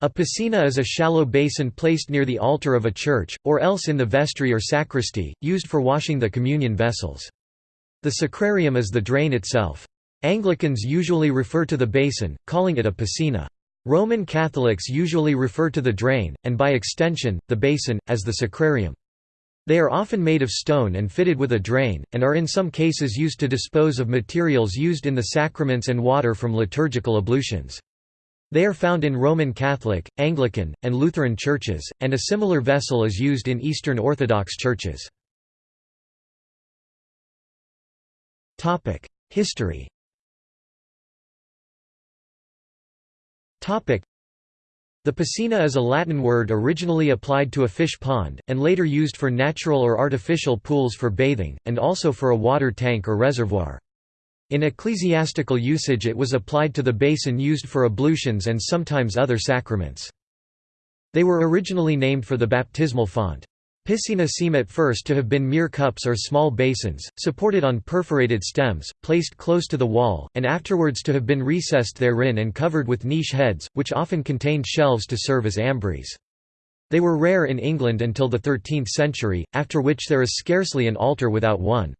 A piscina is a shallow basin placed near the altar of a church, or else in the vestry or sacristy, used for washing the communion vessels. The sacrarium is the drain itself. Anglicans usually refer to the basin, calling it a piscina. Roman Catholics usually refer to the drain, and by extension, the basin, as the sacrarium. They are often made of stone and fitted with a drain, and are in some cases used to dispose of materials used in the sacraments and water from liturgical ablutions. They are found in Roman Catholic, Anglican, and Lutheran churches, and a similar vessel is used in Eastern Orthodox churches. History the piscina is a Latin word originally applied to a fish pond, and later used for natural or artificial pools for bathing, and also for a water tank or reservoir. In ecclesiastical usage it was applied to the basin used for ablutions and sometimes other sacraments. They were originally named for the baptismal font. Piscina seem at first to have been mere cups or small basins, supported on perforated stems, placed close to the wall, and afterwards to have been recessed therein and covered with niche heads, which often contained shelves to serve as ambries. They were rare in England until the 13th century, after which there is scarcely an altar without one.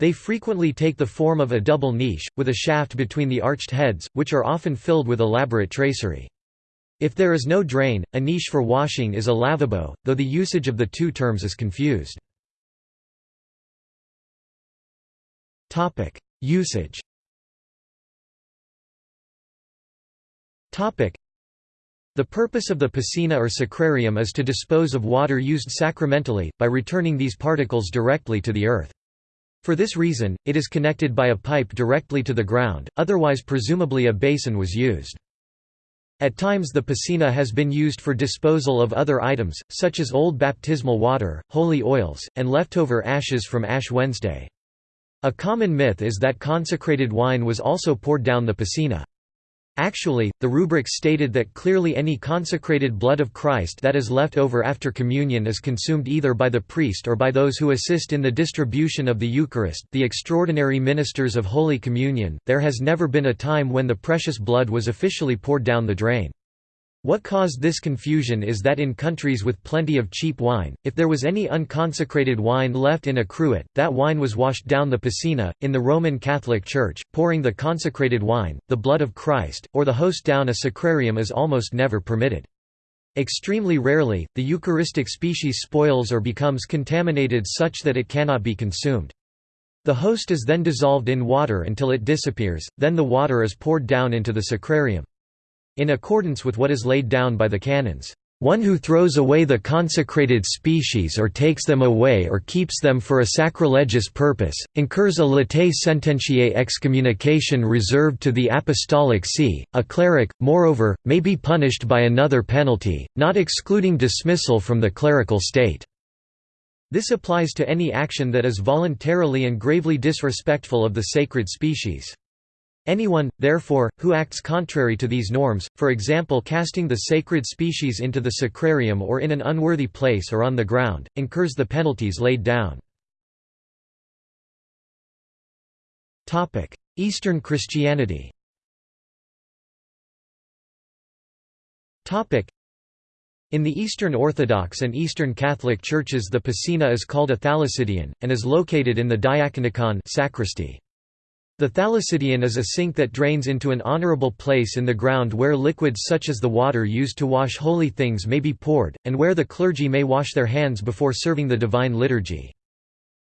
They frequently take the form of a double niche, with a shaft between the arched heads, which are often filled with elaborate tracery. If there is no drain, a niche for washing is a lavabo, though the usage of the two terms is confused. Usage the purpose of the piscina or sacrarium is to dispose of water used sacramentally, by returning these particles directly to the earth. For this reason, it is connected by a pipe directly to the ground, otherwise presumably a basin was used. At times the piscina has been used for disposal of other items, such as old baptismal water, holy oils, and leftover ashes from Ash Wednesday. A common myth is that consecrated wine was also poured down the piscina. Actually, the rubric stated that clearly any consecrated blood of Christ that is left over after communion is consumed either by the priest or by those who assist in the distribution of the Eucharist, the extraordinary ministers of Holy Communion. There has never been a time when the precious blood was officially poured down the drain. What caused this confusion is that in countries with plenty of cheap wine, if there was any unconsecrated wine left in a cruet, that wine was washed down the piscina. In the Roman Catholic Church, pouring the consecrated wine, the blood of Christ, or the host down a sacrarium is almost never permitted. Extremely rarely, the Eucharistic species spoils or becomes contaminated such that it cannot be consumed. The host is then dissolved in water until it disappears, then the water is poured down into the sacrarium in accordance with what is laid down by the canons. One who throws away the consecrated species or takes them away or keeps them for a sacrilegious purpose, incurs a latae sententiae excommunication reserved to the apostolic see. A cleric, moreover, may be punished by another penalty, not excluding dismissal from the clerical state. This applies to any action that is voluntarily and gravely disrespectful of the sacred species. Anyone, therefore, who acts contrary to these norms, for example casting the sacred species into the sacrarium or in an unworthy place or on the ground, incurs the penalties laid down. Eastern Christianity in the Eastern Orthodox and Eastern Catholic churches the piscina is called a thalassidion, and is located in the diaconicon sacristy. The thalassidion is a sink that drains into an honorable place in the ground where liquids such as the water used to wash holy things may be poured, and where the clergy may wash their hands before serving the divine liturgy.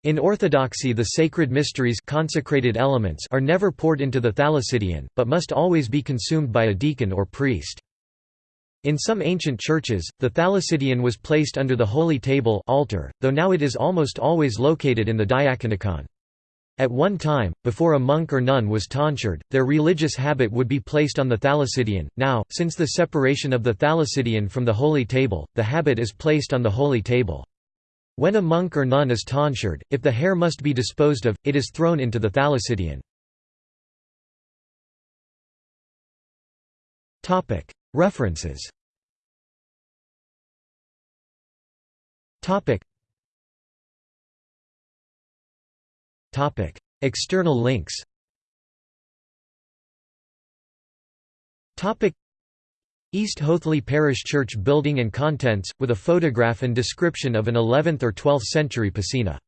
In Orthodoxy the sacred mysteries consecrated elements are never poured into the thalassidion, but must always be consumed by a deacon or priest. In some ancient churches, the thalassidion was placed under the holy table altar, though now it is almost always located in the diaconicon. At one time, before a monk or nun was tonsured, their religious habit would be placed on the thalassidion. Now, since the separation of the thalassidion from the holy table, the habit is placed on the holy table. When a monk or nun is tonsured, if the hair must be disposed of, it is thrown into the thalassidion. References Topic: External links. Topic: East Hoathly Parish Church building and contents, with a photograph and description of an 11th or 12th century piscina.